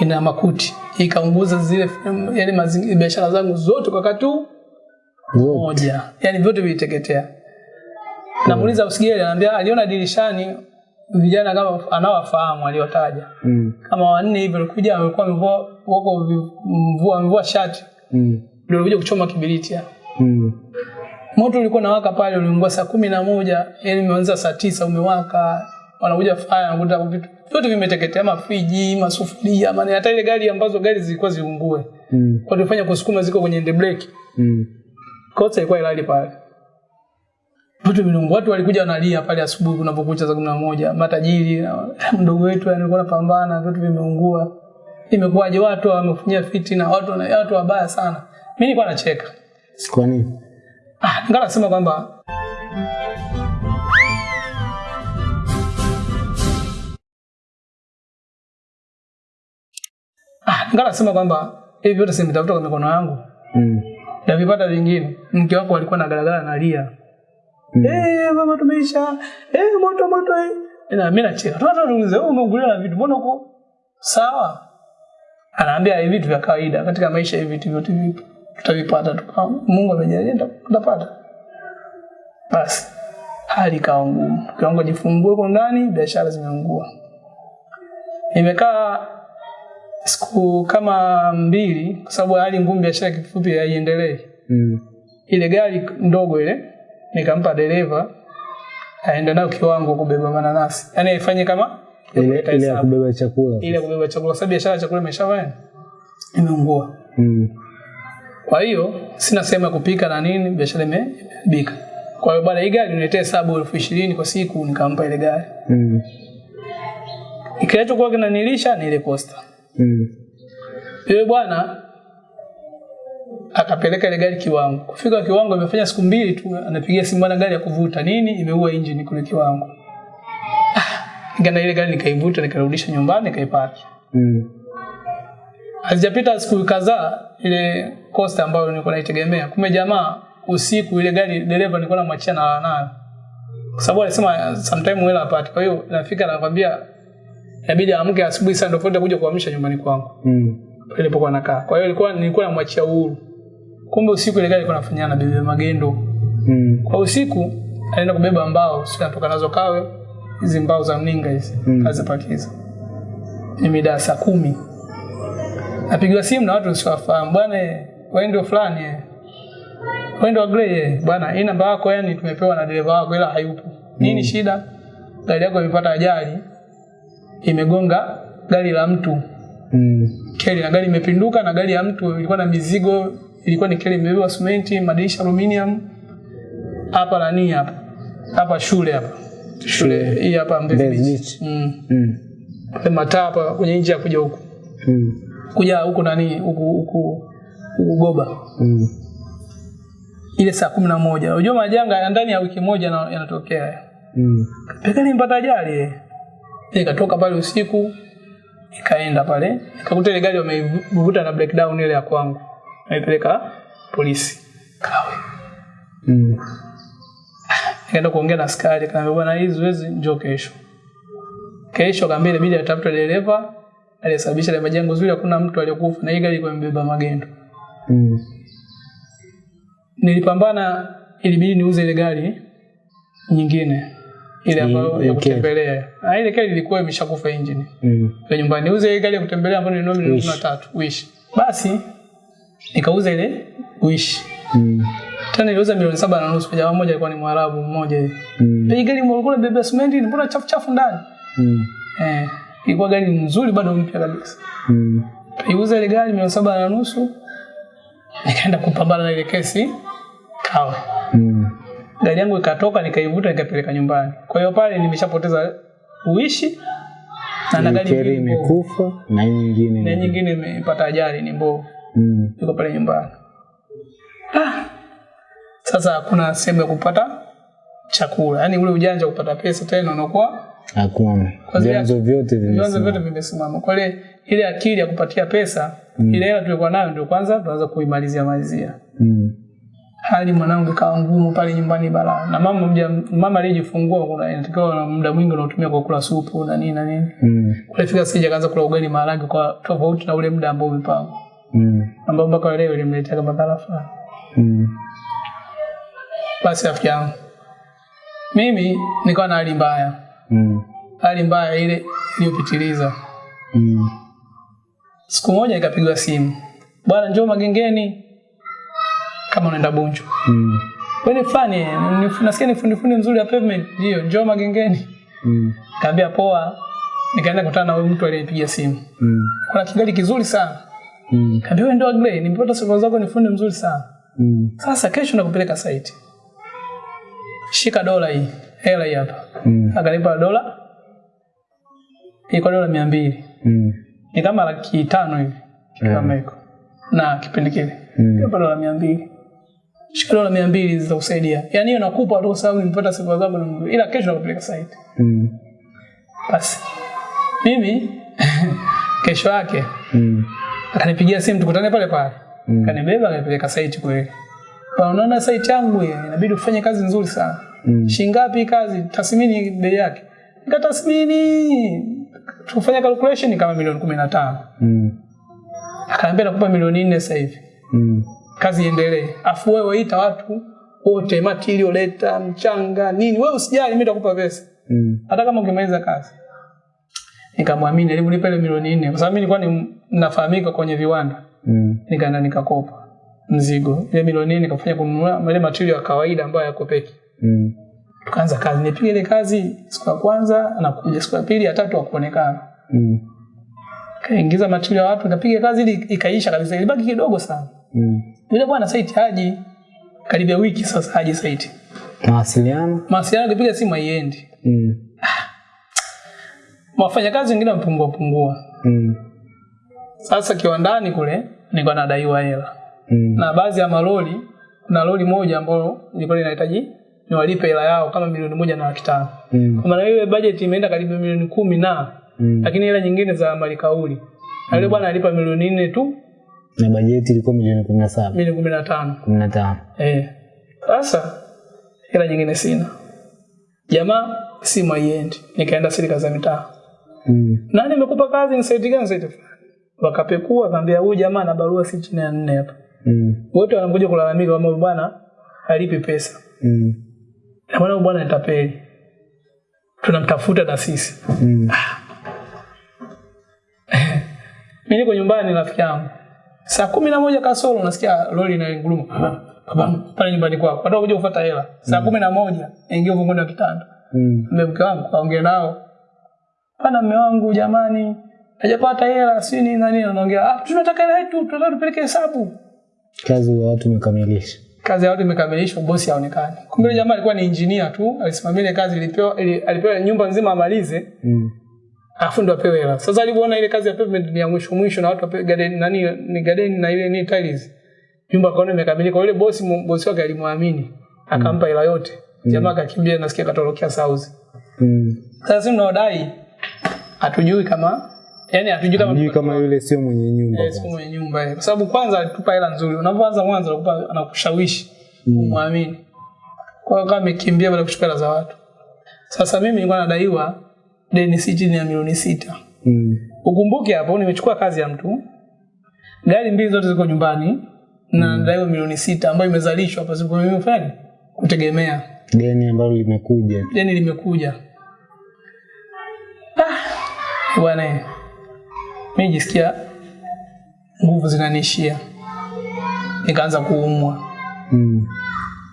ina makuti ikaunguza zile yani mazingira biashara zangu zote kwa wakati moja. Yani vyote viliteketea. Namuuliza usigeli ananiambia aliona dirishani vijana kama anawafahamu aliotaja Mm. kama wanne hivi walikuja walikuwa wamevua wako mvua mvua wamevua shati. Mm. ndio walikuja kuchoma kibiriti hapo. Mm. moto ulikuwa nawaka pale uliungua saa kumi na moja yani umeanza saa tisa umewaka wanakuja faya wanakuta vitu. Vyote vimeteketea mafriji masufuria maana hata ile gari ambazo gari zilikuwa ziungue Mm. kwa tulifanya kusukuma ziko kwenye end brake. Mm. kosa ilikuwa ilali pale. Vitu vinungu. watu walikuja wanalia pale asubuhi kunapokucha saa kumi na moja. Matajiri na mdogo wetu yani alikuwa anapambana vitu vimeungua. Imekuwaje? Watu wamefanyia fitina watu na watu wabaya sana. Mimi nilikuwa nacheka. Kwa nini? Ah, ngala sema kwamba ngala sema kwamba hivi vyote simetafuta kwa mikono yangu Mm. na vipata vingine. Mke wako alikuwa na garagara analia. Mm. Eh, mama tumeisha. Eh, moto moto eh. Na mimi nacheka. Toto niulize, wewe umegulia na vitu mbona uko sawa? Anaambia hivi vitu vya kawaida katika maisha hivi vitu vyote vipo. Tutavipata tu. Mungu amejalia tuta- tutapata. Basi hali ikawa ngumu. Kiwango jifungue kwa ndani, biashara zimeungua. Nimekaa siku kama mbili kwa sababu hali ngumu, biashara kifupi haiendelei. Mm. Ile gari ndogo ile nikampa dereva aende nayo kiwango kubeba mananasi, yaani aifanye kama Ile ile ya kubeba chakula. ile ya kubeba chakula, sababu biashara ya chakula imeshafanya imeungua. Mm. Kwa hiyo sina sehemu ya kupika na nini, biashara ime- imeharibika. Kwa hiyo bwana, hii gari niletee hesabu elfu ishirini kwa siku, nikampa ile gari. Mm. Kinachokuwa kinanilisha ni ile posta. Mm. Yule bwana akapeleka ile gari kiwango. Kufika kiwango imefanya siku mbili tu anapigia simu bwana gari ya kuvuta nini imeua engine kule kiwango. Ah, ngana ile gari nikaivuta nikarudisha nyumbani nikaipaki. Mm. Hazijapita siku kadhaa ile costa ambayo nilikuwa naitegemea. Kumbe jamaa usiku ile gari dereva nilikuwa namwachia na nayo. Kwa sababu alisema sometime hela hapati. Kwa hiyo nafika nakwambia inabidi amke asubuhi sana ndio kwenda kuja kuamsha nyumbani kwangu Mm. ilipokuwa nakaa. Kwa hiyo ilikuwa nilikuwa namwachia uhuru. Kumbe usiku ile gari ilikuwa nafanyana na bibi magendo. Mm. Kwa usiku alienda kubeba mbao, sio natoka nazo kawe hizi mbao za mninga hizi Mm. azipakiza. Ni mida ya saa kumi. Napigiwa simu na watu usiwafahamu. Bwana eh, wewe ndio fulani eh. Wewe ndio Grey eh. Bwana hii namba yako yani tumepewa na dereva wako ila hayupo. Nini mm. shida? Gari yako imepata ajali. Imegonga gari la mtu Mm. keli na gari imepinduka na gari ya mtu ilikuwa na mizigo ilikuwa ni keli imebeba simenti madirisha aluminium hapa nani hapa hapa shule hapa shule hii hapa Mbezi Beach mm. Mm. Mataa hapa kwenye nje ya kuja huku Mm. kuja huku nani huku huku huku Goba Mm. ile saa kumi na moja unajua majanga ya ndani ya wiki moja yana- yanatokea Mm. Pekani mpata ajali eh. Nikatoka pale usiku nikaenda pale nikakuta ile gari wameivuta na breakdown ile ya kwangu. Naipeleka polisi. Kawe. Mm. Nikaenda kuongea na askari kaambia bwana hii zoezi njoo kesho. Kesho kaambia inabidi atafute dereva aliyesababisha ile majengo zuri hakuna mtu aliyokufa na hii gari ilikuwa imebeba magendo. Mm. Nilipambana ilibidi niuze ile gari nyingine ile ambayo ya kutembelea. Ah, ile gari ilikuwa imeshakufa engine. Mm. kwa nyumbani niuze ile gari ya kutembelea ambayo nilinunua milioni Wish. 13 wish basi nikauza ile wish Mm. tena niliuza milioni saba na nusu kwa jamaa mmoja alikuwa ni mwarabu mmoja hivi Mm. Ile gari mlikuwa bebe simenti mbona chafu chafu ndani Mm. eh ilikuwa gari nzuri bado mpya kabisa Mm. Iuza ile gari milioni saba na nusu nikaenda kupambana na ile kesi kawe Mm. Gari yangu ikatoka nikaivuta nikapeleka nyumbani kwa hiyo pale nimeshapoteza uishi na na gari imekufa na nyingine. na nyingine imepata ajali ni mbovu Mm. Iko pale nyumbani. Ah. Sasa hakuna sehemu ya kupata chakula, yaani ule ujanja wa kupata pesa tena unakuwa Hakuna. Vyanzo vyote vimesimama. vyanzo vyote vimesimama. Kwa ile ile akili ya kupatia pesa mm. ile hela tulikuwa nayo ndio kwanza tunaanza kuimalizia malizia. Mm. Hali mwanangu ikawa ngumu pale nyumbani bala na mama mja, mama aliyejifungua kuna inatakiwa na muda mwingi unaotumia kwa kula supu na nini na nini Mm. kulifika sija kaanza kula ugali maharage kwa tofauti na ule muda ambao umepangwa Mm. ambao mpaka leo ilimletea kama fulani Mm. basi rafiki yangu mimi nikawa na hali mbaya Mm. hali mbaya ile iliyopitiliza Mm. siku moja nikapigwa simu bwana njoo magengeni kama unaenda bunju Mm. wewe ni fulani nasikia ni fundi fundi mzuri ya pavement ndio njoo magengeni Mm. kaambia poa nikaenda kukutana na mtu aliyenipigia simu Mm. kuna kigali kizuri sana Mm. kaambia wewe ndio Agrey nimepata sifa zako ni fundi mzuri sana Mm. sasa kesho nakupeleka site shika dola hii hela hii hapa Mm. akanipa dola ilikuwa dola mia mbili Mm. ni kama laki tano hivi Yeah. kama hiko na kipindi kile Mm. Dola mia mbili dola mia mbili zitakusaidia yaani hiyo nakupa tu sababu nimepata sifa zako na ila kesho nakupeleka site Mm. basi mimi kesho yake Mm. akanipigia simu tukutane pale pale Mm. kanibeba akanipeleka site kweli unaona site yangu hii inabidi ufanye kazi nzuri sana Mm. shingapi kazi tathmini bei yake nikatathmini tufanya calculation kama milioni kumi na tano Mm. akaambia nakupa milioni 4 sasa hivi Mm. Kazi iendelee. Afu wewe ita watu wote material leta mchanga nini. Wewe usijali mimi nitakupa pesa. Mm. hata kama ukimaliza kazi. Nikamwamini aliponipa ile milioni nne. Kwa sababu mimi nilikuwa ni nafahamika kwenye viwanda. Mm. nikaenda nikakopa mzigo. Ile milioni nne nikafanya kununua ile material ya kawaida ambayo yakopeki Mm. tukaanza kazi. Nipiga ile kazi siku ya kwanza anakuja siku ya pili ya tatu akuonekana Mm. kaingiza material ya watu nikapiga kazi ili ikaisha kabisa. Ilibaki kidogo sana Mm. yule bwana site haji karibia wiki sasa haji site Mawasiliano? mawasiliano kipiga simu haiendi Mm. ah. wafanyakazi wengine wamepungua pungua Mm. sasa kiwandani kule nilikuwa nadaiwa hela Mm. na baadhi ya maloli kuna lori moja ambalo nilikuwa linahitaji niwalipe hela yao kama milioni moja na laki tano Mm. kwa maana ile budget imeenda karibu milioni kumi na Mm. lakini hela nyingine za malikauli na yule bwana alipa milioni nne tu Na bajeti ilikuwa milioni kumi na saba. Milioni kumi na tano. Kumi na tano. Eh. Sasa hela nyingine sina. Jamaa simu haiendi. Nikaenda serikali za mitaa. Mm. nani amekupa kazi? Ni site gani? Site wakapekua akaambia huyu jamaa ana barua si chini ya nne hapa. Mm. wote wanakuja kulalamika kwamba bwana halipi pesa. Mm. na bwana bwana nitapeli, tunamtafuta na sisi. Mm. mimi niko nyumbani rafiki yangu saa kumi na moja kasoro unasikia lori inanguruma. Pale nyumbani kwako. Hata kuja kufuata hela. Saa kumi na moja naingia uvunguni wa kitanda. Mm. mme mke wangu kaongea nao. Pana mme wangu jamani hajapata hela si nini na nini anaongea ah tunataka hela yetu tunataka tupeleke hesabu. Kazi ya watu imekamilisha. Kazi ya watu imekamilishwa bosi haonekani. Kumbe yule jamaa alikuwa ni injinia tu alisimamia ile kazi ilipewa ili, alipewa nyumba nzima amalize. Mm. Afu ndo apewe hela sasa alipoona ile kazi ya pavement ni ya mwisho mwisho na watu wapewe garden nani ni garden na ile ni tiles nyumba kaona imekamilika yule bosi bosi wake alimwamini akampa hela yote jamaa akakimbia nasikia katorokea South Mm. sasa sisi tunaodai hatujui kama yani hatujui kama hatujui kama yule sio mwenye nyumba. Yes, sio mwenye nyumba. Kwa sababu kwanza alitupa hela nzuri. Unapoanza mwanzo anakupa anakushawishi umwamini. Kwa hiyo kama amekimbia baada ya kuchukua hela za watu. Sasa mimi nilikuwa nadaiwa deni si chini ya milioni sita. Mm. Ukumbuke hapo nimechukua kazi ya mtu. Gari mbili zote ziko nyumbani na mm. ndaiwe milioni sita ambayo imezalishwa hapa siku mimi kufanya kutegemea. Deni ambalo limekuja. Deni limekuja. Ah, bwana. Mimi jisikia nguvu zinanishia Nikaanza kuumwa. Mm.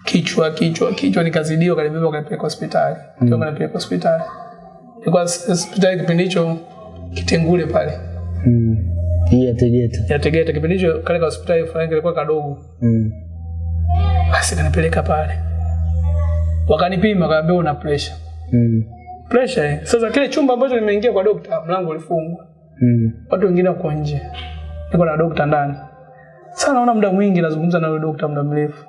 Kichwa kichwa kichwa nikazidiwa kanibeba kanipeleka hospitali. mm. kanipeleka hospitali. Ilikuwa hos- hospitali kipindi hicho Kitengule pale. Mm. Ya Tegeta. Ya Tegeta kipindi hicho kale ka hospitali fulani kilikuwa kadogo. Mm. Basi kanipeleka pale. Wakanipima kaambia una pressure. Mm. Pressure. eh. Sasa kile chumba ambacho nimeingia kwa dokta mlango ulifungwa. Mm. watu wengine wako nje, niko na dokta ndani. Sasa naona muda mwingi nazungumza na yule dokta muda mrefu.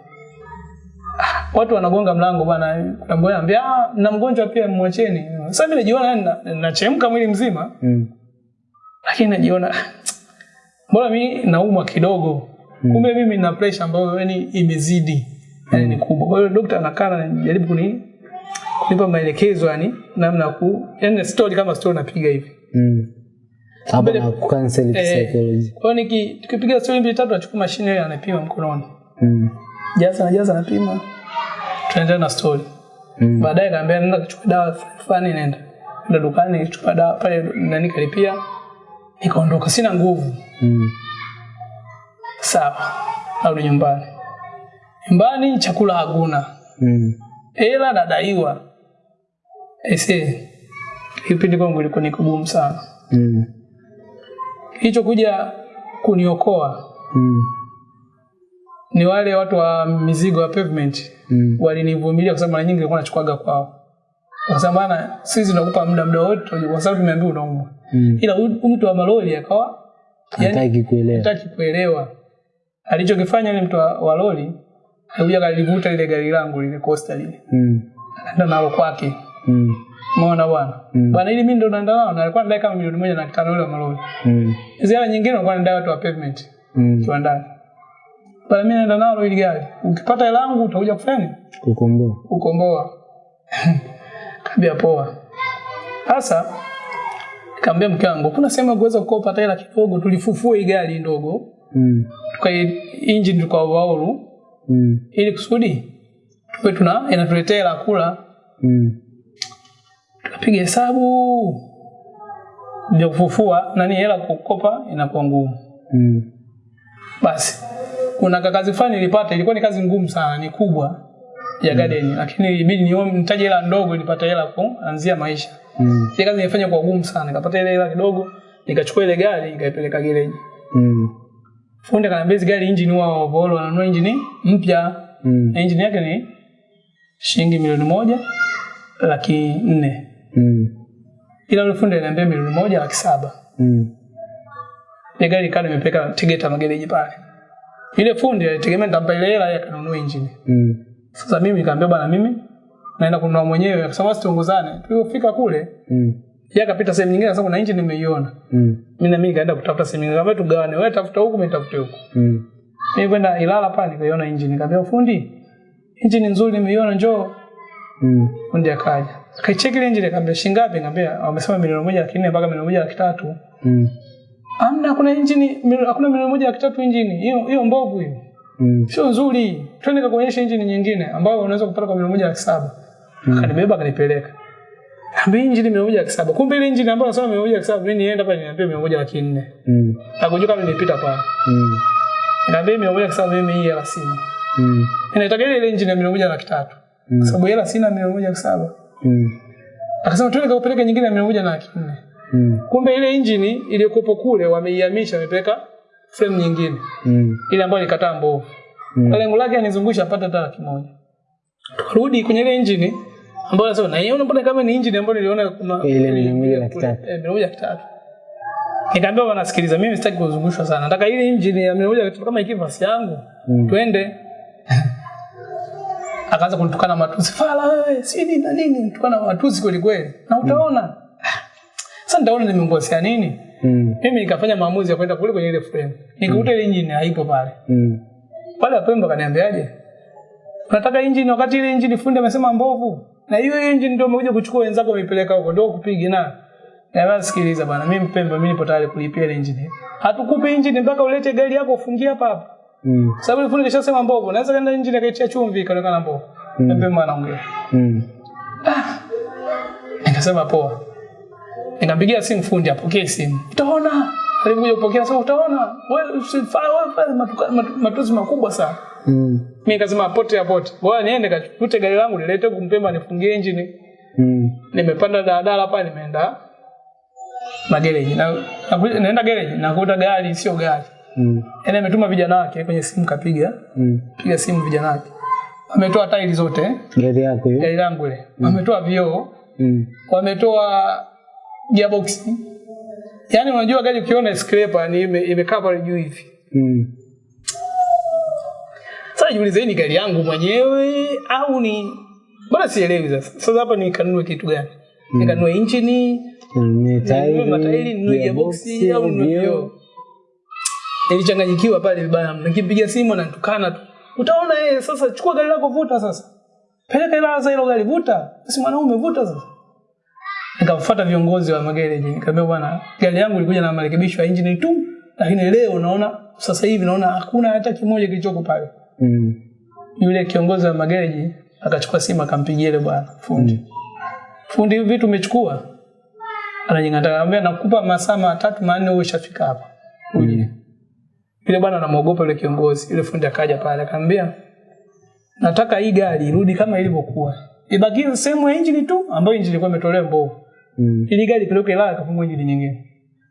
Watu wanagonga mlango bwana, mmoja anambia ah, na mgonjwa pia mwacheni. Sasa mimi najiona yani na- nachemka mwili mzima, Mm. lakini najiona mbona mimi naumwa kidogo. mm. Kumbe mimi na pressure ambayo yani imezidi. yani ni kubwa. Kwa hiyo daktari anakaa anajaribu kuni kunipa maelekezo yani namna ya ku yani story kama story napiga hivi. Mm. Hapo na kucancel Eh, psychology. Kwa niki tukipiga story mbili tatu nachukua mashine ile anapima mkononi. Mm. Jaza na jaza anapima. Tunaendelea na story. Mm. Baadaye kaambia nenda kuchukua dawa fulani nenda. Nenda dukani nichukua dawa pale nani kalipia. Nikaondoka sina nguvu. Mm. Sawa. au nyumbani. Nyumbani chakula hakuna. Mm. Hela nadaiwa. Ese. Kipindi kwangu ilikuwa ni kugumu sana. Mm. Kilichokuja kuniokoa Mm. ni wale watu wa mizigo ya pavement Mm. walinivumilia kwa sababu mara nyingi nilikuwa nachukuaga kwao. Kwa sababu bana sisi tunakupa muda muda wote kwa sababu tumeambiwa unaumwa. Mm. Ila mtu wa malori akawa Hataki kuelewa. hataki kuelewa. Alichokifanya yule mtu wa, loli lori alikuja kalivuta ile gari langu lile Costa lile. Mm. Ndio nalo kwake. Mm. Umeona bwana? Mm. Bwana ili mimi ndo naenda nao na alikuwa anadai kama milioni moja na laki tano wa malori. Mm. zile nyingine alikuwa anadai watu wa pavement Mm. kiwandani. Bwana mimi naenda nalo ili gari. Ukipata hela yangu utakuja kufanya? Kukomboa. kukomboa. Kaambia poa. Sasa kaambia mke wangu, kuna sehemu kuweza kukopa hata hela kidogo, tulifufue hii gari ndogo, Mm. tuka engine tuka overhaul Mm. ili kusudi tuwe tuna inatuletea hela kula. Mm. Tukapiga hesabu ya kufufua nani hela kukopa inakuwa ngumu. Mm. Basi kuna kazi fulani nilipata, ilikuwa ni kazi ngumu sana, ni kubwa ya mm. garden, lakini ilibidi ni nitaje hela ndogo nipate hela kuanzia maisha. Mm. Ile kazi nilifanya kwa ugumu sana. Nikapata ile hela kidogo, nikachukua ile gari nikaipeleka gereji. Mm. Fundi akaniambia hizi gari engine wao overall wananunua engine mpya. Mm. Engine yake ni shilingi milioni moja laki nne. Mm. Ila yule fundi aliniambia milioni moja laki saba. Mm. Ile gari ikawa nimepeleka Tegeta magereji pale. Ile fundi alitegemea nitampa ile hela yake kanunua engine. Mm. Sasa mimi nikamwambia bwana mimi naenda kununua mwenyewe kwa sababu tuongozane. Tulipofika kule, Mm. yeye akapita sehemu nyingine sababu kuna engine nimeiona. Mm. mimi na mimi nikaenda kutafuta sehemu nyingine, Kama tugawane, wewe tafuta huku, mimi nitafute huku. Mm. Mimi kwenda Ilala pale nikaiona engine, nikamwambia fundi, engine nzuri nimeiona, njoo. Mm. Fundi akaja akaicheki ile engine, akamwambia shilingi ngapi? Nikamwambia wamesema milioni moja laki nne mpaka milioni moja laki tatu. Mm. Amna, kuna injini hakuna milioni moja laki tatu injini. hiyo hiyo mbovu hiyo, Mm. sio nzuri. Twende kakuonyesha injini nyingine ambayo unaweza kupata kwa milioni moja laki saba. Akanibeba akanipeleka. Ambi injini milioni moja laki saba. Kumbe ile injini ambayo nasema milioni moja laki saba, mimi nienda pale niambie milioni moja laki nne. Mm. Nakujua kama nimepita pale. Mm. Nikamwambia milioni moja laki saba mimi hii hela sina. Mm. Ninataka ile injini ya milioni moja laki tatu. Mm. Sababu hela sina milioni moja laki saba. Mm. Akasema twende kakupeleke nyingine ya milioni moja na laki nne. Mm. Kumbe ile injini iliyokuwepo kule wameihamisha wamepeleka frame nyingine. Mm. Ile ambayo ilikataa mbovu. Mm. Lengo lake anizungusha apate taa kimoja. Tukarudi kwenye ile injini ambayo sasa na yeye mbona kama ni injini ambayo niliona kuna Ile milioni moja na kitatu. Eh, milioni moja kitatu nikaambia wanasikiliza mimi sitaki kuzungushwa sana. Nataka ile injini ya milioni kama ikivasi yangu. Mm. Twende. Akaanza kunitukana matusi. Fala wewe, si nini na nini, nitukana matusi kweli kweli. Na utaona. Sasa nitaona nimemkosea nini? Mm. Mimi nikafanya maamuzi ya kwenda kule kwenye ile frame. Nikakuta ile engine haipo pale. Mm. Pale Pemba kaniambiaje? Unataka engine wakati ile engine fundi amesema mbovu. Na hiyo engine ndio umekuja kuchukua wenzako umepeleka huko ndio kupiga na. Na sikiliza bwana, mimi Pemba mimi nipo tayari kulipia ile engine. Hatukupi engine mpaka ulete gari yako ufungie hapa hapa. Mm. Sababu ile fundi kishasema mbovu. Naweza kaenda engine akaitia chumvi ikaonekana mbovu. Mm. Pemba anaongea. Mm. Ah. Nikasema poa. Nikampigia simu fundi apokee simu. Utaona. Alikuja kupokea sasa utaona. Wewe usifanye wewe fanya matuka- makubwa sana. Mm. Mimi nikasema apote apote. Bora niende kachukute gari langu nilete kumpemba nifungie engine. Mm. Nimepanda daladala hapa nimeenda magereji. Na, na naenda gereji nakuta gari sio gari. Mm. Yaani ametuma vijana wake kwenye simu kapiga. Mm. Piga simu vijana wake. ametoa tairi zote, Gari yako hiyo? gari langu ile. Ametoa vioo, Mm. wametoa gearbox. Yaani unajua gari ukiona scraper ni ime- imekaa pale juu hivi. Mm. Sasa jiulize ni gari yangu mwenyewe au ni bora sielewi sasa. Sasa hapa nikanunue kitu gani? Mm. Nikanunue injini, Ninunue tairi, ni matairi, ninunue gearbox gearbox, au ninunue vioo. Nilichanganyikiwa pale vibaya. Nikipiga Nikimpigia simu tukana tu. utaona yeye sasa chukua gari lako vuta sasa peleka hela za hilo gari vuta si mwanaume vuta sasa nikamfuata viongozi wa magereji nikamwambia bwana gari yangu ilikuja na marekebisho ya injini tu lakini leo naona sasa hivi naona hakuna hata kimoja kilichoko pale Mm. yule kiongozi wa magereji akachukua simu akampigia ile bwana fundi Mm. fundi hivi vitu umechukua anajingata anambia nakupa masaa matatu manne uwe ushafika hapa uje Mm. yule bwana anamuogopa yule kiongozi yule fundi akaja pale akamwambia nataka hii gari irudi kama ilivyokuwa ibakie sehemu ya injini tu ambayo injini ilikuwa imetolewa mbovu Mm. ili gari ipeleke Ilala kafungwe injini nyingine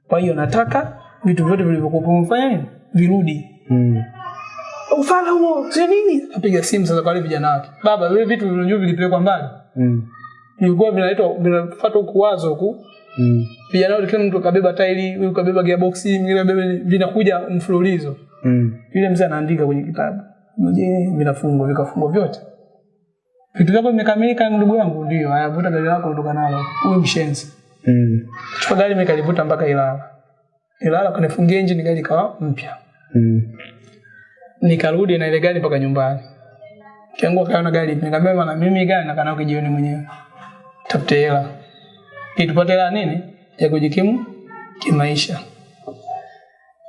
kwa hiyo nataka vitu vyote vilivyokuwa vimefanya virudi Mm. ufala huo si nini apiga simu sasa kwa wale vijana wake baba vile vitu vilivyo vilipelekwa mbali Mm. vilikuwa vinaletwa vinafuata huku wazo huku Mm. vijana wote kila mtu kabeba tairi huyu kabeba gearbox mwingine kabeba vinakuja mfululizo Mm. yule mzee anaandika kwenye kitabu je vinafungwa vikafungwa vyote vitu vyako vimekamilika ndugu yangu? Ndio haya vuta gari lako ondoka nalo. Huyo mshenzi. Mm. chukua gari mekalivuta mpaka Ilala. Ilala kunifungia engine gari ikawa mpya. Mm. nikarudi na ile gari mpaka nyumbani. Kiangu akaona gari nikamwambia bwana mimi gari nakaa nayo kijioni mwenyewe. Tafute hela. Ili tupate hela nini? Ya kujikimu kimaisha.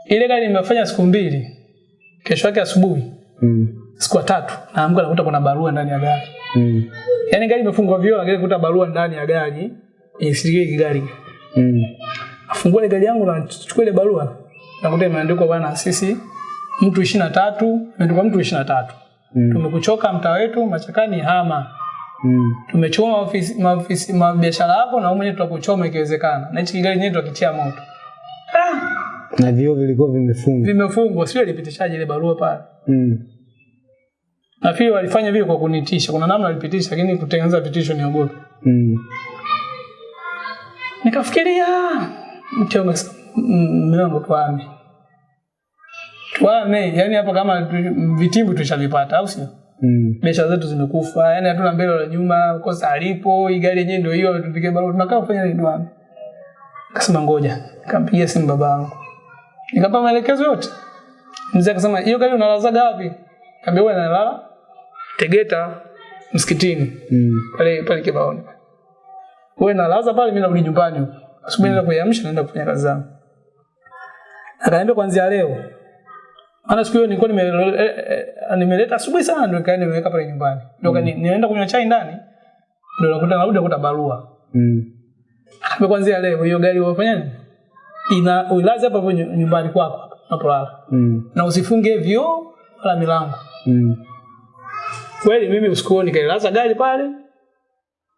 Ile gari nimefanya siku mbili. Kesho yake asubuhi. Mm. siku ya tatu naamka nakuta kuna barua ndani ya gari Mm. yaani gari imefungwa vioo lakini kuta barua ndani ya gari isikie gari Mm. afungua ile gari yangu na chukua ile barua nakuta imeandikwa bwana sisi mtu ishirini na tatu imeandikwa mtu ishirini na tatu Mm. tumekuchoka mtaa wetu machakani hama Mm. tumechoma ofisi maofisi mabiashara yako na mwenyewe tutakuchoma ikiwezekana na hichi kigari chenyewe tutakitia moto ah, Na vioo vilikuwa vimefungwa. vimefungwa sio ilipitishaje ile barua pale Mm. Nafikiri walifanya vile kwa kunitisha. Kuna namna walipitisha lakini kutengeneza vitisho niogope Mm. nikafikiria "Mm, mume tuame. Tuame yani hapa kama vitimbu tushavipata au sio? Mm. biashara zetu zimekufa yani hatuna mbele wala nyuma kosa alipo hii gari yenyewe ndio hiyo tupige barua tunakaa kufanya nini tuame? Akasema ngoja. Nikampigia simu babangu nikapa maelekezo yote. Mzee akasema hiyo gari unalazaga wapi? Kaambia wewe nalala Tegeta msikitini. Mm. pale pale kibaoni. Wewe nalaza pale mimi narudi nyumbani. Huko asubuhi naenda kuamsha, naenda kufanya kazi zangu. Akaniambia kuanzia leo. Maana siku hiyo nilikuwa nime- eh, eh, nimeleta asubuhi sana ndio nikaenda nimeweka pale nyumbani. Ndio mm. nienda kunywa chai ndani ndio nakuta narudi nakuta barua. Mm. akaniambia kuanzia leo hiyo gari wafanya nini? Ina uilaze hapa hapo nyumbani kwako hapo unapolala. Mm. na usifunge vioo wala milango. Mm. Kweli mimi usiku huo nikailaza gari pale.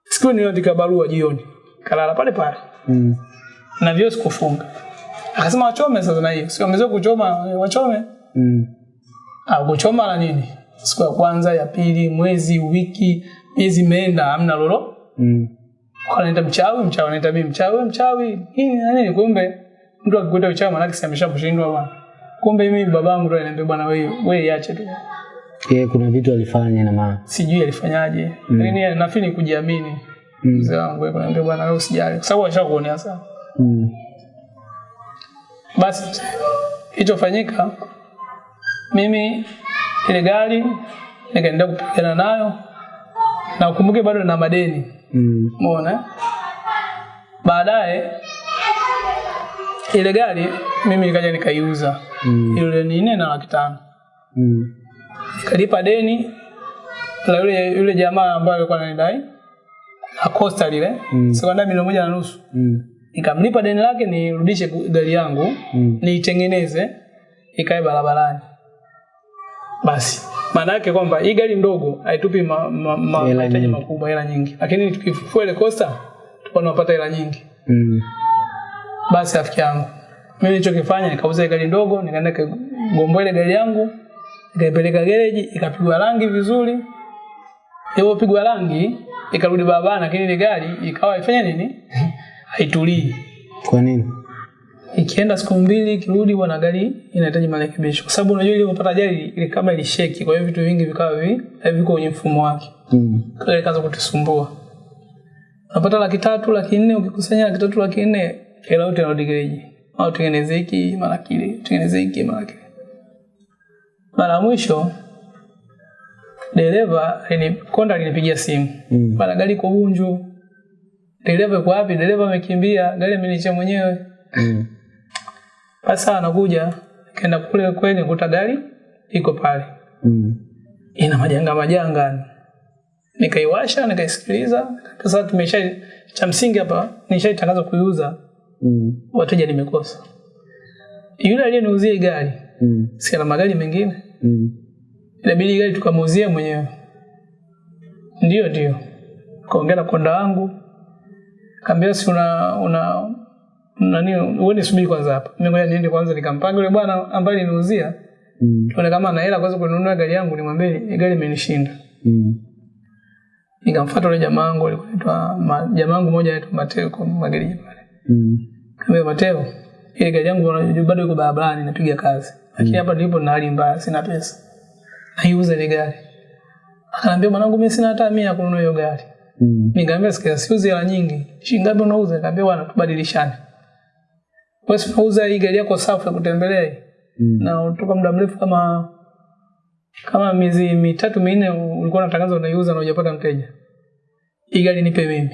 Siku niandika barua jioni. Kalala pale pale. Mm. na vyo sikufunga. Akasema wachome sasa na hiyo Sikuwa wamezoea kuchoma eh, wachome. Mm. ah kuchoma la nini? Siku ya kwanza ya pili mwezi wiki miezi meenda hamna lolo. Mm. wanaita mchawi mchawi anaita mimi mchawi mchawi. Hii na nini? Kumbe mtu akikuita uchawi maana kisa ameshakushindwa bwana. Kumbe mimi babangu ndo ananiambia bwana wewe wewe iache tu Yeye kuna vitu alifanya na maana. sijui alifanyaje mm. lakini nafikiri ni kujiamini Mm. mzee wangu yeye ananiambia bwana wewe usijali kwa sababu ashakuonea sana Mm. basi ilichofanyika mimi ile gari nikaenda kupigana nayo na ukumbuke bado na madeni Mm. umeona mm. baadaye ile gari mimi nikaja nikaiuza Mm. ile ni nne na laki tano Mm. Nikalipa deni la yule yule jamaa ambaye alikuwa ananidai Akosta Costa lile Mm. sekonda milioni moja na nusu Mm. nikamlipa deni lake nirudishe gari yangu Mm. niitengeneze ikae barabarani basi maana yake kwamba hii gari ndogo haitupi ma, ma, ma, Hela mahitaji makubwa hela nyingi lakini tukifufua ile Costa tutakuwa tunapata hela nyingi Mm. basi rafiki yangu mimi nilichokifanya nikauza gari ndogo nikaenda kugomboa ile gari yangu nikaipeleka gereji ikapigwa rangi vizuri. Ilipopigwa rangi ikarudi barabarani lakini ile gari ikawa ifanye nini? Haitulii. Kwa nini? ikienda siku mbili ikirudi bwana gari inahitaji marekebisho. Kwa sababu unajua ilipopata ajali ile kama ilisheki kwa hiyo vitu vingi vikawa vi kwa kwenye mfumo wake. Mm. kile kaanza kutusumbua. Unapata laki tatu laki nne ukikusanya laki tatu laki nne hela yote inarudi gereji. Au tengeneze hiki mara kile tengeneze hiki mara kile mara mwisho dereva ni konda alinipigia simu Mm. bana gari iko Bunju dereva yuko wapi dereva amekimbia gari amenicha mwenyewe Mm. sasa anakuja kaenda kule kweli kuta gari iko pale Mm. ina majanga majanga nikaiwasha nikaisikiliza sasa tumesha cha msingi hapa nishaitangaza kuiuza Mm. wateja nimekosa yule aliyeniuzia gari Mm. si ana magari mengine Mm. inabidi gari tukamuuzia mwenyewe ndio ndio kaongea na konda wangu kaambia si una una nani wewe nisubiri kwanza hapa mimi ngoja niende kwanza nikampange yule bwana ambaye niliuzia Mm. tuone kama ana hela kwanza kununua gari yangu nimwambie "Hii gari imenishinda Mm. nikamfuata yule jamaa wangu alikuwa ma- jamaa wangu mmoja anaitwa Mateo kwa magereji pale Mm. Kaambia Mateo ile gari yangu bado iko barabarani napiga kazi lakini hapa nilipo na hali mbaya sina pesa naiuza ile gari akaniambia mwanangu mimi sina hata 100 ya kununua hiyo gari Mm. Nikamwambia sikia siuzi hela nyingi. Shilingi ngapi unauza? Nikamwambia bwana tubadilishane. Wewe unauza hii gari yako safi ya kutembelea hii. Mm. Na utoka muda mrefu kama kama miezi mitatu minne ulikuwa unatangaza unaiuza na hujapata mteja. Hii gari nipe mimi.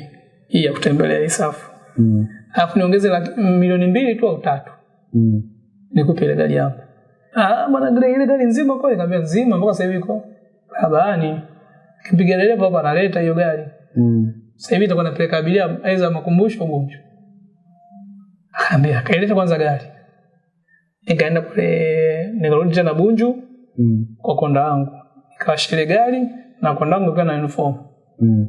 Hii ya kutembelea hii safi. Mm. Alafu niongeze milioni mbili tu au tatu. Mm. Nikupe ile gari yangu. Ah bwana gari ile gari nzima kwa nikamwambia nzima mpaka sasa hivi iko barabarani. Kipiga dereva hapa analeta hiyo gari. Mm. Sasa hivi itakuwa napeleka abiria aidha makumbusho Gonjo Akaambia kaileta kwanza gari. Nikaenda kule nikarudi tena Bunju Mm. kwa konda wangu. Nikawasha ile gari na konda wangu ikiwa na uniform Mm.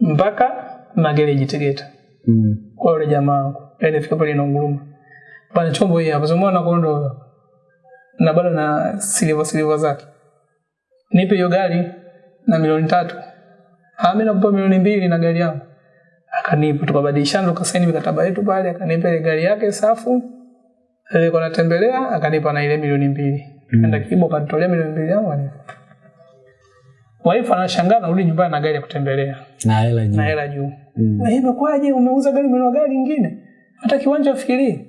mpaka magereji Tegeta Mm. kwa yule jamaa wangu. Yaani nifika pale inaunguruma. Bana chombo hii hapo sio na kondo. Na bado na silver silver zake. Nipe hiyo gari na milioni tatu. Ah, mimi nakupa milioni mbili na gari yangu. Akanipa tukabadilishana tukasaini mikataba yetu pale, akanipa ile gari yake safu. Alikuwa anatembelea, akanipa na ile milioni mbili. Mm. Kibo kanitolea milioni mbili yangu anipa. Wife anashangaa narudi nyumbani na gari ya kutembelea Na hela juu na hela juu. Mm. Na hivyo imekwaje? Umeuza gari mwenye gari nyingine Hata kiwanja ufikirie.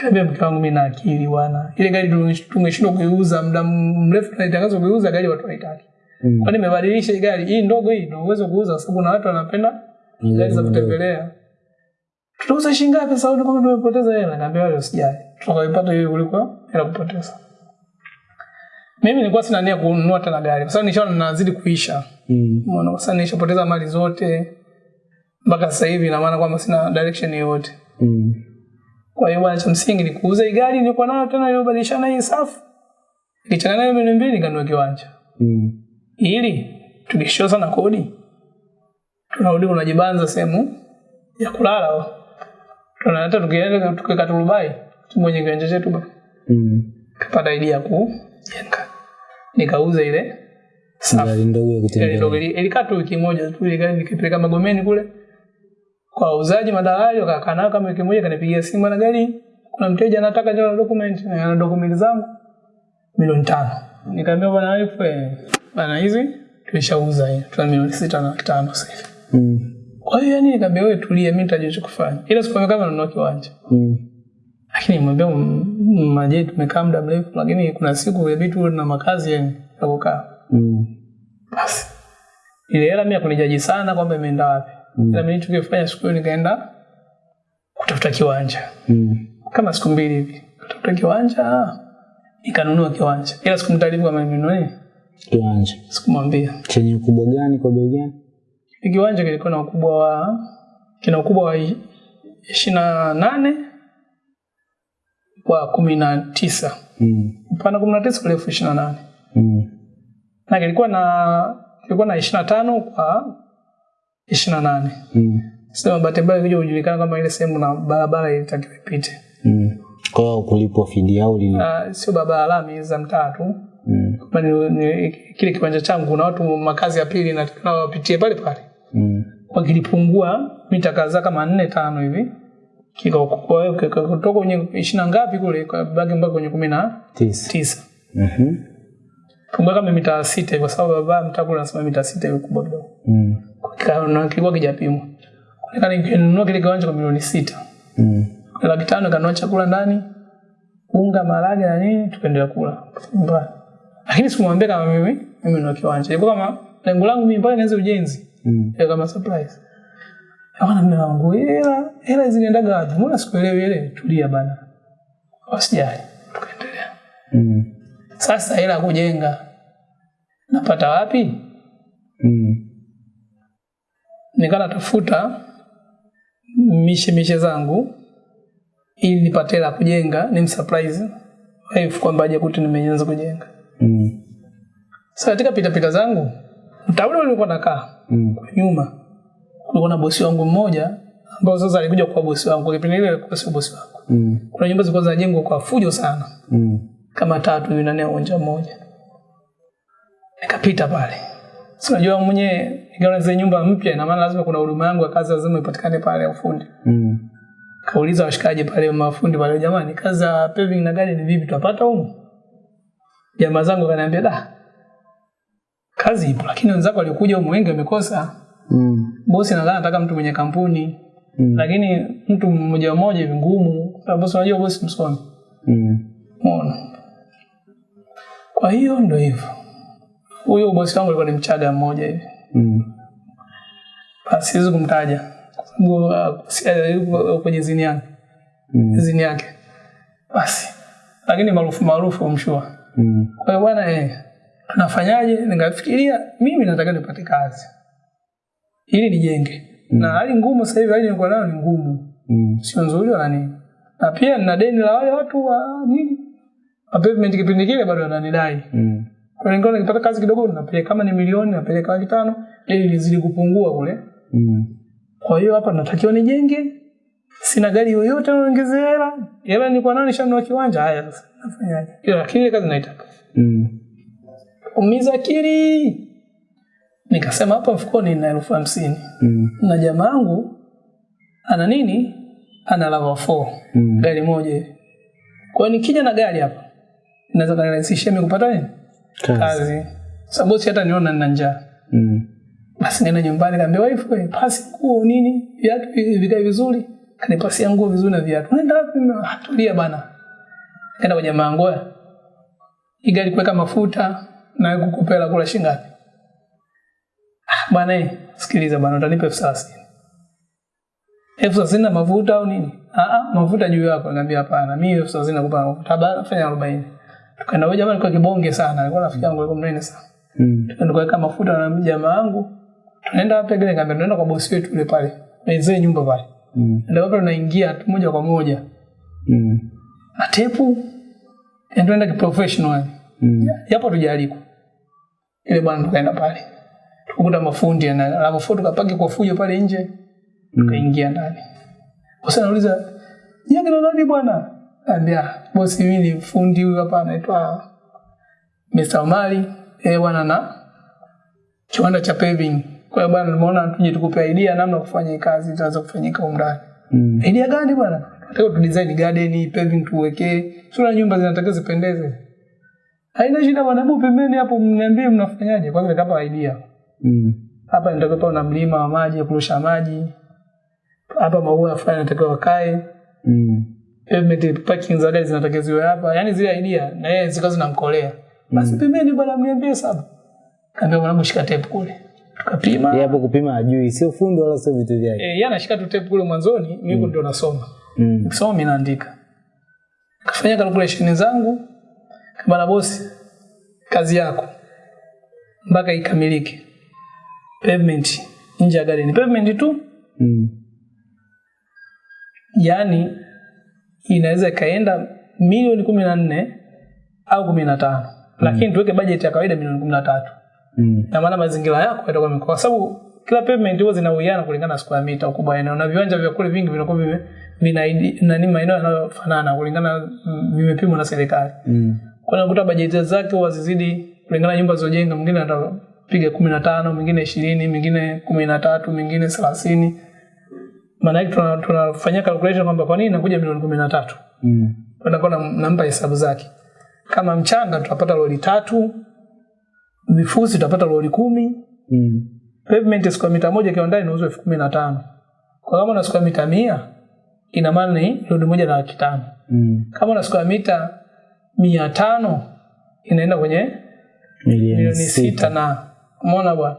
Kaambia mke wangu mimi na akili bwana. Ile gari tumeshindwa kuiuza muda mrefu tunaitangaza kuiuza gari watu haitaki. Mm. Kwani nimebadilisha hii gari hii ndogo hii ndio uwezo kuuza kwa sababu na watu wanapenda mm. gari za kutembelea. Tutauza shilingi ngapi sasa kama tumepoteza hela? Kaambia wale usijali. Tutakaipata hiyo kuliko hela kupoteza. Mimi nilikuwa sina nia kununua tena gari kwa sababu nishaona nazidi kuisha. Mm. Umeona sasa nishapoteza mali zote mpaka sasa hivi ina maana kwamba sina direction yoyote. Mm. Kwa hiyo bwana cha msingi ni kuuza hii gari nilikuwa nayo tena iliyobadilishana hii safu. Nikichanganya nayo milioni mbili nikanunua kiwanja. Mm. Ili tukishia sana kodi tunarudi unajibanza sehemu ya kulala. Tunaleta tukienda tukiweka turubai mwenye kiwanja chetu bwana. Mm. Kapata idea kujenga. Nikauza ile safu. Ndogo ya kutembea. ilikaa tu wiki moja tu ile gari nikipeleka Magomeni kule wauzaji madalali wakakaa nao kama wiki moja kanipigia simu na gari? Kuna mteja anataka jana document na ana document zangu. Milioni tano. Nikamwambia bwana wife bwana hizi tulishauza hiyo, tuna milioni sita na tano sasa hivi. Mm. kwa hiyo yani nikamwambia wewe tulia, mimi nitajua kufanya ila sikwambia kama nanunua kiwanja. Mm. lakini nimwambia maji, tumekaa muda mrefu lakini kuna siku inabidi tuwe na makazi yani ya kukaa. Mm. basi. Ile hela mimi kunijaji sana kwamba imeenda wapi Mm. ila mimi nilichokifanya siku hiyo nikaenda kutafuta kiwanja Mm. kama siku mbili hivi kutafuta kiwanja ikanunua nikanunua kiwanja ila sikumtaarifu kama nimenunua Kiwanja. sikumwambia Chenye ukubwa gani kwa bei gani? Kiwanja kilikuwa na ukubwa wa kina ukubwa wa ishirini na nane kwa kumi na tisa Mm. upana kumi na tisa urefu ishirini na nane Mm. na kilikuwa na kilikuwa na ishirini na tano kwa ishirini na nane Mm. sema bahati mbaya kuja kujulikana kama ile sehemu na barabara ilitakiwa ipite Mm. Kwa hiyo kulipwa fidia au lini? uh, sio barabara lami za mtaa tu Mm. Ni, ni, kile kiwanja changu na watu makazi ya pili na wapitie pale pale Mm. wakilipungua mita kadhaa kama nne tano hivi kutoka kwenye ishirini na ngapi kule bagi mpaka kwenye kumi na Tisa. mm-hmm. pungua kama mita sita kwa sababu baba mtaa kule anasema mita sita hivi kubwa kidogo Mm. Kilikuwa kijapimwa Nikana nikinunua kile kiwanja kwa milioni sita Mm. laki tano kanunua chakula ndani unga maharage na nini tukaendelea kula Mbaya. lakini sikumwambia kama mimi mimi nina kiwanja. Ilikuwa kama lengo langu mimi mpaka nianze ujenzi. Mm. Kama surprise. Akaona mume wangu, hela hela zinaendaga wapi? Mbona sikuelewi ile? Tulia bana. Wasijali. Tukaendelea. Mm. Sasa hela kujenga napata wapi? Nikawa natafuta mishe mishe zangu ili nipate la kujenga, ni msurprise wife kwamba aje kuti nimeanza kujenga. Mm. Sasa katika pita pita zangu mtaule ulikuwa nakaa Mm. nyuma kulikuwa na bosi wangu mmoja ambao sasa alikuja kwa bosi wangu kwa kipindi ile kwa sio bosi wangu. Mm. Kuna nyumba zilikuwa zinajengwa kwa fujo sana Mm. kama tatu ndani ya uwanja mmoja. Nikapita pale. Si unajua mwenyewe ingawa zile nyumba mpya na maana lazima kuna huduma yangu ya kazi lazima ipatikane pale ya ufundi. Mm. Kauliza washikaji pale mafundi pale jamani kazi ya paving na gari ni vipi tutapata huko? Jamaa zangu kaniambia da. Kazi ipo lakini wenzako walikuja huko wengi wamekosa. Mm. Bosi nadhani anataka mtu mwenye kampuni. Mm. Lakini mtu mmoja mmoja hivi ngumu. Sababu bosi unajua bosi msomi. Mm. Mwana. Kwa hiyo ndio hivyo. Huyo bosi wangu alikuwa ni mchaga mmoja hivi. Mm. Siwezi kumtaja kwa sababu uh, si- uh, kwenye zini yake, Mm. zini yake. Basi lakini maarufu maarufu mshua. Mm. Kwa hiyo bwana eh, tunafanyaje? Nikafikiria mimi nataka nipate kazi ili nijenge. Na hali ngumu sasa hivi hali nilikuwa nayo ni ngumu. Mm. Sio nzuri wala nini. Na pia nina deni la wale watu wa nini? Wa pavement kipindi kile bado wananidai. Mm. Kwa hiyo nikipata kazi kidogo napeleka kama ni milioni napeleka laki tano ili nizidi kupungua kule. Mm. Kwa hiyo hapa natakiwa nijenge. Sina gari yoyote naongezea hela. Hela nilikuwa nayo nishanunua kiwanja. Haya sasa nafanyaje? Lakini ile kazi naitaka. Mm. Umiza akili. Nikasema hapa mfukoni nina elfu hamsini Mm. na jamaa yangu ana nini? Ana lava 4 Mm. gari moja hivi. Kwa hiyo nikija na gari hapa naweza kanirahisishia mimi kupata nini? Kazi. Kazi. Sababu bosi hata niona nina njaa. Mm. Basi nenda nyumbani kaambia wife wewe pasi nguo nini viatu vi- vikae vizuri. Kanipasia nguo vizuri na viatu. nenda wapi? Ah, Tulia bana. Kaenda kwa jamaa yangu. "Oya, Hii gari kuweka mafuta na kukupela kula shingapi? Ah, bana eh, sikiliza bana utanipa elfu thelathini. Elfu thelathini na mafuta au nini? Ah ah, mafuta juu yako. naambia hapana, mimi elfu thelathini nakupa mafuta. Bana fanya 40. Tukaenda huyo jamaa alikuwa kibonge sana, alikuwa rafiki yangu alikuwa mnene sana Mm. nikaweka mafuta na jamaa wangu tunaenda wapi gani kaambia tunaenda kwa bosi wetu yule pale mzee nyumba pale Mm. ndio hapo tunaingia moja kwa moja Mm. Atepu. Ndio tunaenda kiprofessional Mm. Yapo tujaliko ile bwana tukaenda pale Tukakuta mafundi na alafu foto tukapaki kwa fujo pale nje tukaingia ndani bosi nauliza, yeye ni nani bwana ambia bosi mimi ni fundi huyu hapa anaitwa Mr. Omari. Eh bwana na kiwanda cha paving. Kwa hiyo bwana nimeona tuje tukupe idea namna ya kufanya kazi itaweza kufanyika huko ndani Mm. idea gani bwana? Nataka tu design garden paving tuwekee sura nyumba zinatakiwa zipendeze. Haina shida bwana hebu pembeni hapo mniambie mnafanyaje. Kwanza nikapa idea. Mm. hapa nitakuwa pa na mlima wa maji ya kurusha maji. Hapa maua fulani natakiwa wakae Mm. Pavement parking za gari zinatakiwa ziwe hapa yani zile idea na yeye zikawa zinamkolea basi pembeni bwana mniambie saba kaambia mwanangu shika tape kule tukapima Yeye hapo kupima ajui, sio fundi wala sio vitu vyake. eh yeye anashika tu tape kule mwanzoni mimi ndio nasoma Mm. Soma mimi naandika. Kafanya calculation zangu kama na bosi kazi yako mpaka ikamilike. Pavement nje ya gari ni pavement tu, Mm. yani inaweza ikaenda milioni kumi na nne au kumi na tano lakini tuweke bajeti ya kawaida milioni kumi na tatu Mm. na maana mazingira yako yatakuwa kwa sababu kila pavement huwa zinauiana kulingana na square meter, ukubwa eneo, na viwanja vya kule vingi vinakuwa vime vina nani maeneo yanayofanana kulingana mm, vimepimwa na serikali. Mm. Kwa nakuta bajeti zake huwa zizidi kulingana nyumba zilizojenga, mwingine atapiga kumi na tano, mwingine ishirini, mwingine kumi na tatu, mwingine thelathini. Maana yake tuna- tunafanyia calculation kwamba kwa nini inakuja milioni kumi na tatu Mm. nampa hesabu zake. Kama mchanga tutapata lori tatu, vifusi tutapata lori kumi, Mm. pavement square mita moja kiwandani inauzwa elfu kumi na tano. Kwa kama una square mita mia ina maana ni lori moja na laki tano. Mm. Kama una square mita mia tano inaenda kwenye milioni sita na umeona bwana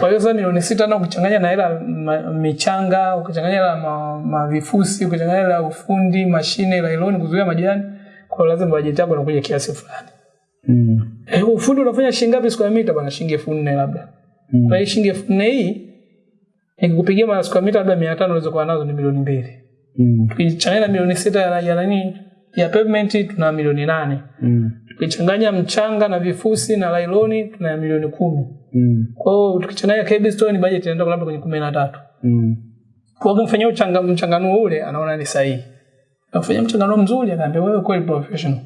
kwa hiyo sasa milioni sita na ukichanganya na hela michanga ukichanganya hela ma, mavifusi ukichanganya hela ufundi mashine lailoni kuzuia majani kwa lazima bajeti yako inakuja kiasi fulani Mm. eh, ufundi unafanya shilingi ngapi square meter bwana shilingi elfu nne labda Mm. kwa hiyo shilingi elfu nne hii nikikupigia mara square meter labda mia tano unaweza kuwa nazo ni milioni mbili Mm. tukichanganya na milioni sita ya ya nani ya pavement tuna milioni nane Mm. tukichanganya mchanga na vifusi na lailoni tuna milioni kumi Mm. kwa hiyo Store ni budget inaenda labda kwenye kumi na tatu Mm. kwa hiyo mfanyao uchanga mchanganuo ule anaona ni sahihi nafanyia mchanganuo mzuri anaambia wewe kweli professional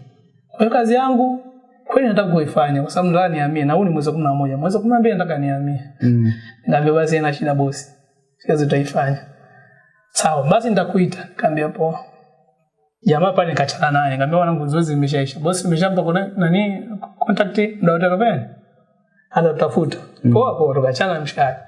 kwa hiyo kazi yangu kweli nataka kuifanya kwa sababu nataka nihamie na huu ni mwezi wa kumi na moja mwezi wa kumi na mbili nataka nihamie Mm. Nikamwambia basi ina shida bosi. Kazi utaifanya Sawa, basi nitakuita. Nikamwambia poa. Jamaa pale nikachana naye. Nikamwambia wanangu zoezi limeshaisha. Bosi nimeshampa kuna nani contact ndio utakapenda. Hata tutafuta. Poa poa tukachana mshahara.